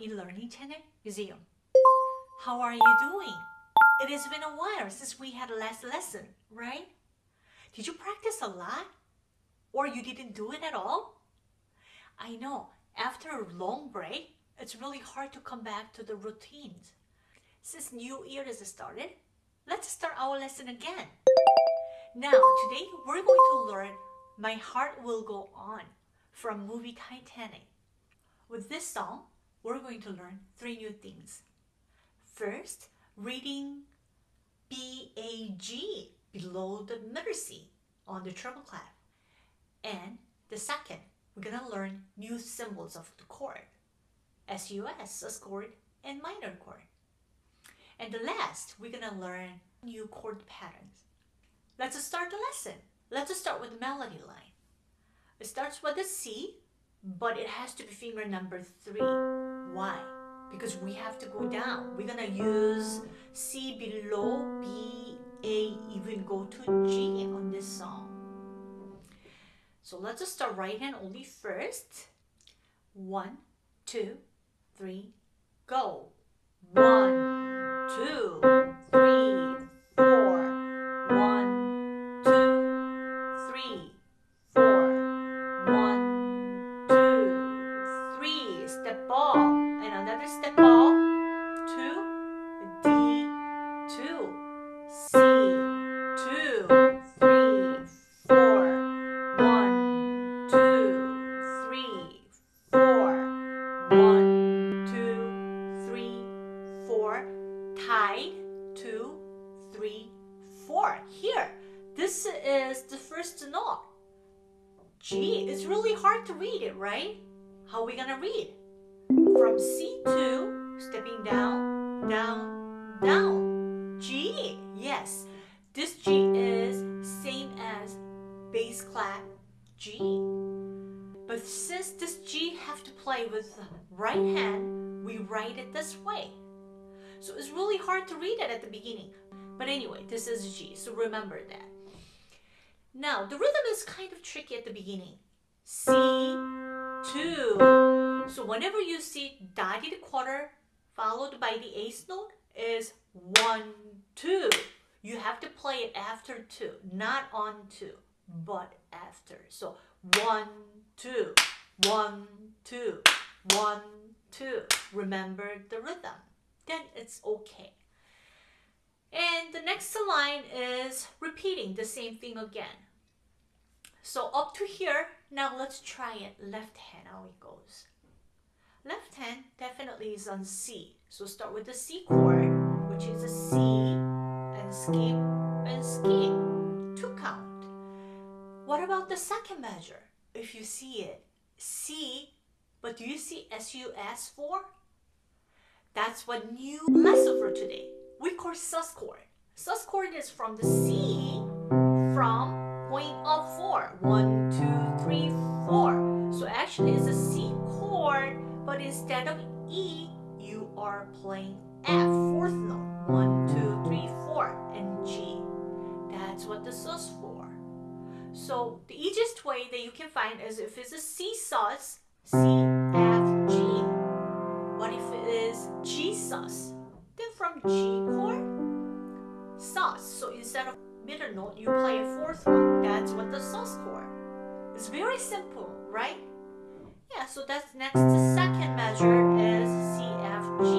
ELearning Channel Museum. How are you doing? It has been a while since we had last lesson, right? Did you practice a lot? Or you didn't do it at all? I know, after a long break, it's really hard to come back to the routines. Since New Year has started, let's start our lesson again. Now, today we're going to learn My Heart Will Go On from movie Titanic. With this song, we're going to learn three new things. First, reading B-A-G below the middle C on the treble clef. And the second, we're going to learn new symbols of the chord. SUS, sus chord, and minor chord. And the last, we're going to learn new chord patterns. Let's start the lesson. Let's start with the melody line. It starts with a C but it has to be finger number three. Why? Because we have to go down. We're gonna use C below B, A, even go to G on this song. So let's just start right hand only first. One, two, three, go. One, two, three, right how are we gonna read from C2, stepping down, down, down. G, yes. This G is same as bass clef G. But since this G have to play with the right hand, we write it this way. So it's really hard to read it at the beginning. But anyway, this is G, so remember that. Now, the rhythm is kind of tricky at the beginning. C, 2, so whenever you see dotted quarter followed by the eighth note is one, two. You have to play it after two, not on two, but after. So one, two, one, two, one, two. Remember the rhythm. Then it's okay. And the next line is repeating the same thing again. So up to here, now let's try it left hand how it goes. Left hand definitely is on C. So start with the C chord, which is a C, and skip, and skip. Two count. What about the second measure? If you see it, C, but do you see SUS four? That's what new lesson for today. We call sus chord. Sus chord is from the C from point up four. One, two, three, four. So actually it's a C chord but instead of E, you are playing F, fourth note. One, two, three, four, and G. That's what the sus four. So the easiest way that you can find is if it's a C sus, C, F, G. What if it is G sus? Then from G chord, sus. So instead of middle note, you play a fourth one. That's what the sus chord. It's very simple, right? Yeah, so that's next. The second measure is C, F, G.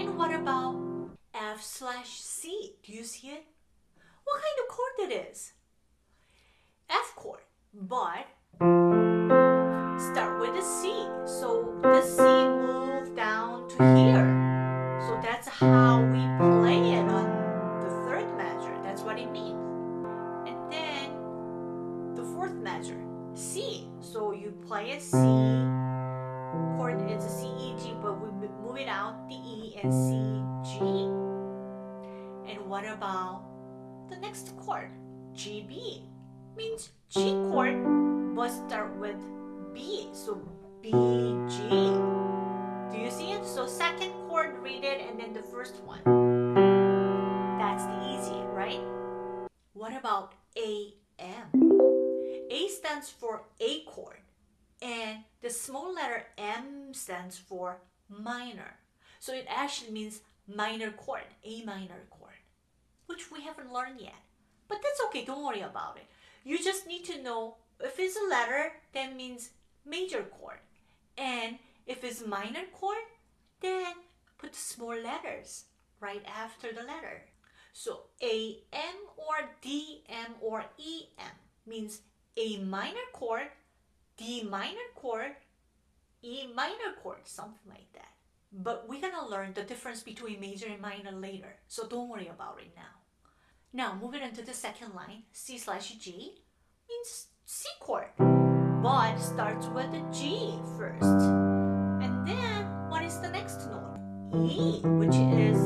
And what about F slash C? Do you see it? What kind of chord it is? F chord, but stands for minor. So it actually means minor chord, A minor chord, which we haven't learned yet. But that's okay, don't worry about it. You just need to know if it's a letter, that means major chord. And if it's minor chord, then put small letters right after the letter. So AM or DM or EM means A minor chord, D minor chord, E minor chord, something like that. But we're gonna learn the difference between major and minor later, so don't worry about it now. Now moving on to the second line, C slash G means C chord, but starts with the G first. And then what is the next note? E, which is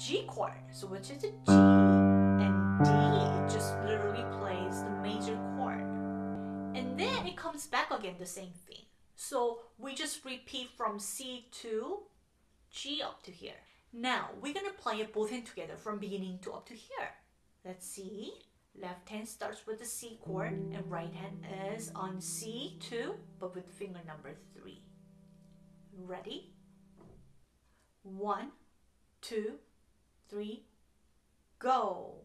G chord, so which is a G, and D it just literally plays the major chord. And then it comes back again the same thing. So we just repeat from C to G up to here. Now we're gonna play it both hand together from beginning to up to here. Let's see. Left hand starts with the C chord and right hand is on C2 but with finger number 3. Ready? One, two, three, go.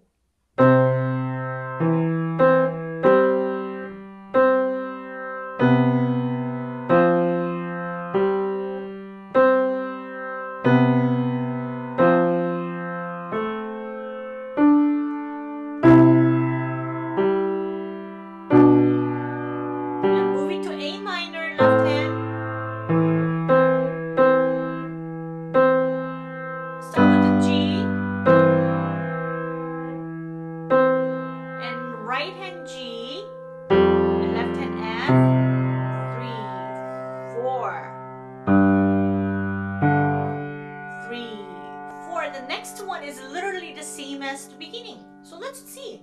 Is literally the same as the beginning. So let's see.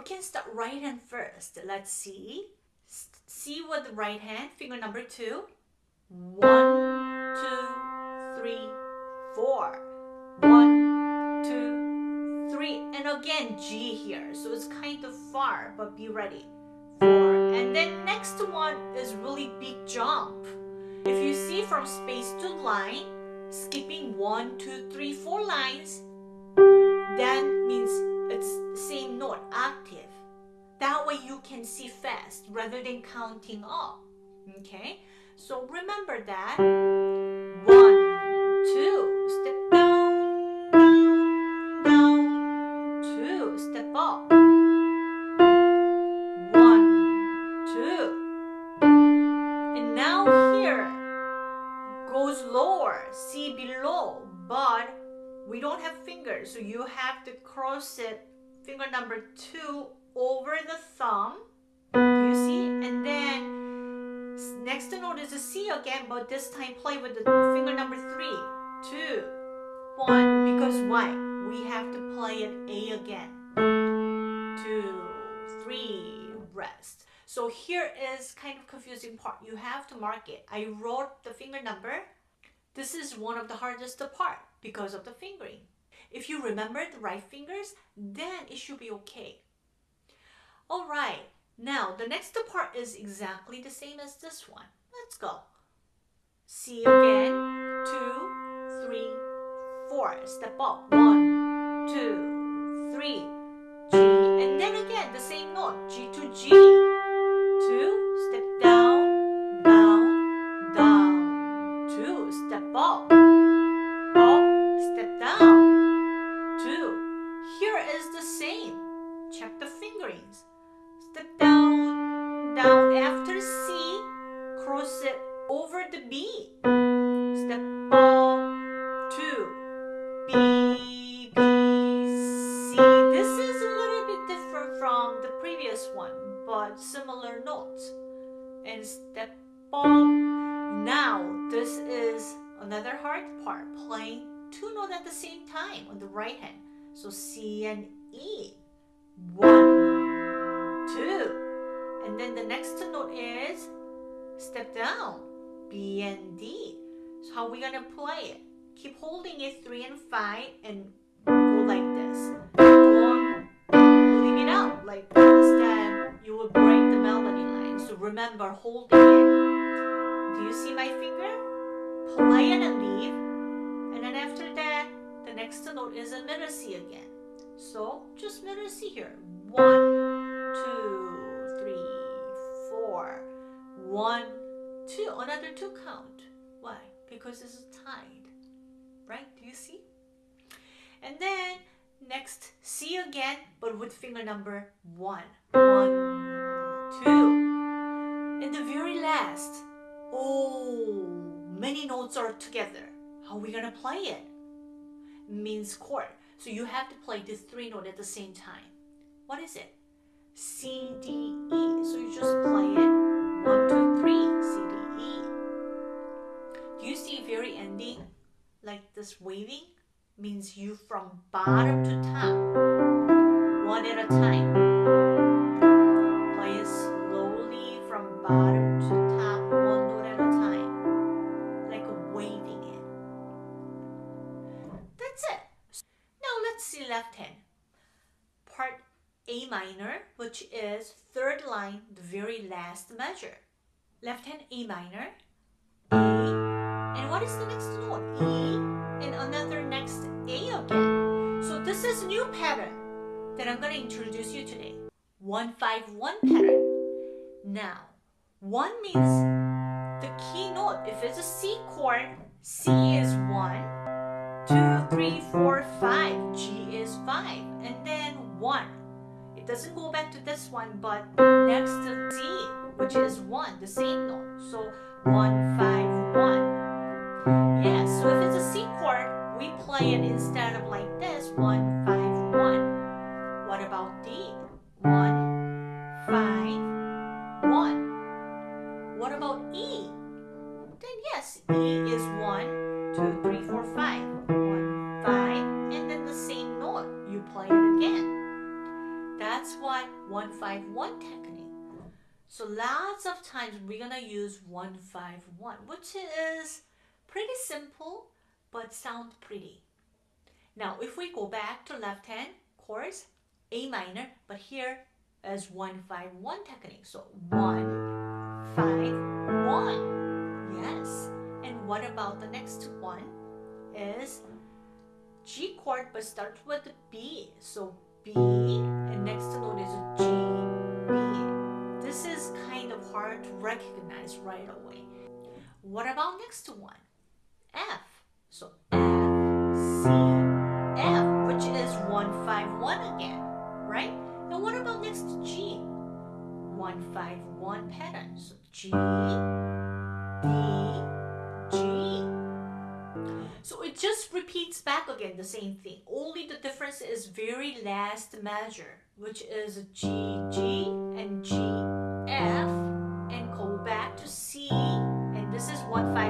We can start right hand first. Let's see. See with the right hand, finger number two. One, two, three, four. One, two, three, and again G here. So it's kind of far, but be ready. Four, and then next one is really big jump. If you see from space to line, skipping one, two, three, four lines, that means it's same note, octave. That way you can see fast rather than counting up. Okay, so remember that. One, two, step down, down, down, two, step up. One, two. And now here goes lower, C below, but we don't have fingers, so you have to cross it finger number two over the thumb. Do you see? And then next note is a C again, but this time play with the finger number three, two, one, because why? We have to play it A again. Two, three, rest. So here is kind of confusing part. You have to mark it. I wrote the finger number. This is one of the hardest part because of the fingering. If you remember the right fingers, then it should be okay. All right. Now, the next part is exactly the same as this one. Let's go. C again. Two, three, four. Step up. One, two, three. G. And then again, the same note. G to G. on the right hand. So C and E. One, two. And then the next note is step down, B and D. So how are we gonna play it? Keep holding it three and five and go like this. Leave it out like this, then you will break the melody line. So remember holding it. Do you see my finger? Play and leave. And then after that, the next note is a middle C again. So just middle C here. One, two, three, four. One, two. Another two count. Why? Because this it's tied. Right? Do you see? And then next C again, but with finger number one. One, two. And the very last. Oh, many notes are together. How are we gonna play it? Means chord. So you have to play the three note at the same time. What is it? C, D, E. So you just play it. One, two, three. C, D, E. Do you see very ending? Like this waving? Means you from bottom to top. Measure. Left hand A minor, A, and what is the next note? E, and another next A again. So this is a new pattern that I'm going to introduce you today. 151 pattern. Now, 1 means the key note. If it's a C chord, C is 1, two, three, four, five. G is five, and then one. It doesn't go back to this one, but next to C, which is one, the same note. So one, five, one. Yes. So if it's a C chord, we play it instead of like this, one, five, one. What about D? One, five, one. What about E? Then yes, E is one, two, three, four, five. One, five, and then the same note. You play it again. That's what 151 technique. So lots of times we're gonna use 151, which is pretty simple but sound pretty. Now if we go back to left hand chords, A minor, but here is 151 technique. So 1, 5, 1. Yes. And what about the next one? Is G chord but starts with B. So B and next note is hard to recognize right away. What about next one? F. So F, C, F, which is 151 again, right? And what about next G? 151 pattern. So G, D, G. So it just repeats back again the same thing. Only the difference is very last measure, which is G, G, and G, F,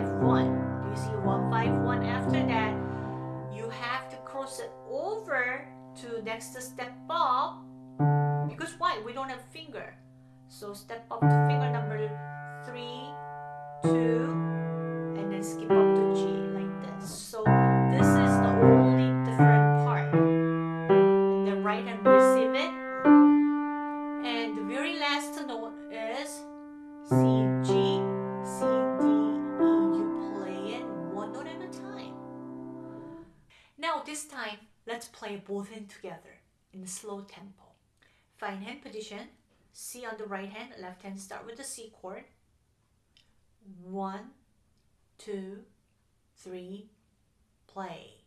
151. Do you see 151 after that? You have to cross it over to next step up. Because why? We don't have finger. So step up to finger number three, two, and then skip up both hands together in slow tempo. Find hand position. C on the right hand, left hand start with the C chord. One, two, three, play.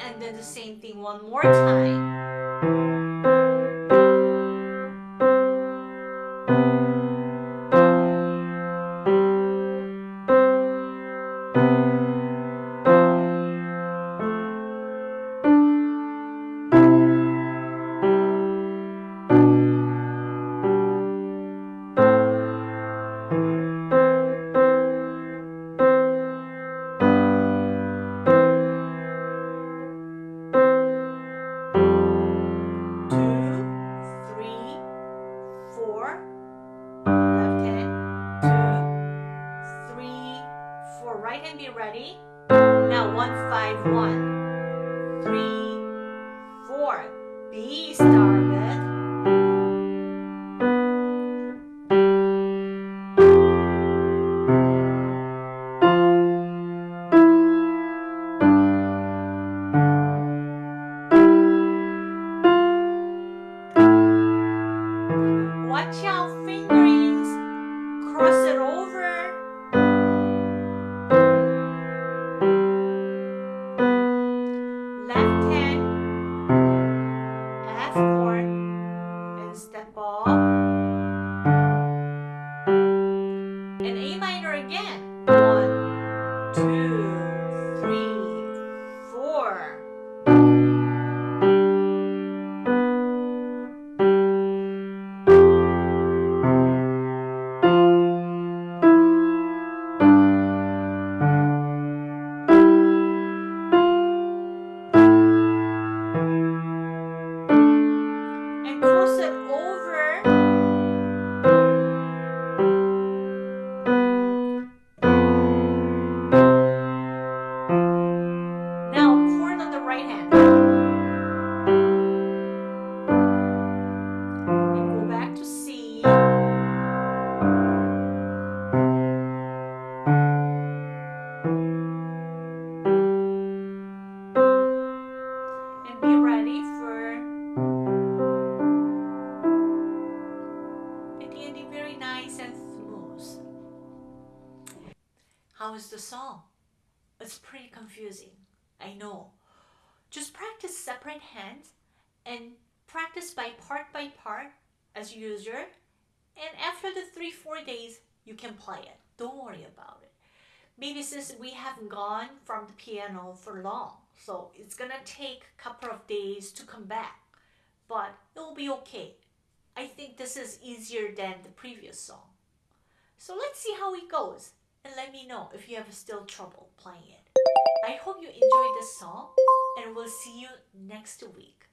And then the same thing one more time. Four. Left hand. Two, three, four. Right hand be ready. Now one, five, one. Three, separate hands and practice by part by part as usual. And after the three, four days, you can play it. Don't worry about it. Maybe since we haven't gone from the piano for long, so it's gonna take a couple of days to come back. But it will be okay. I think this is easier than the previous song. So let's see how it goes and let me know if you have still trouble playing it. I hope you enjoyed this song and we'll see you next week.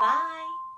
Bye!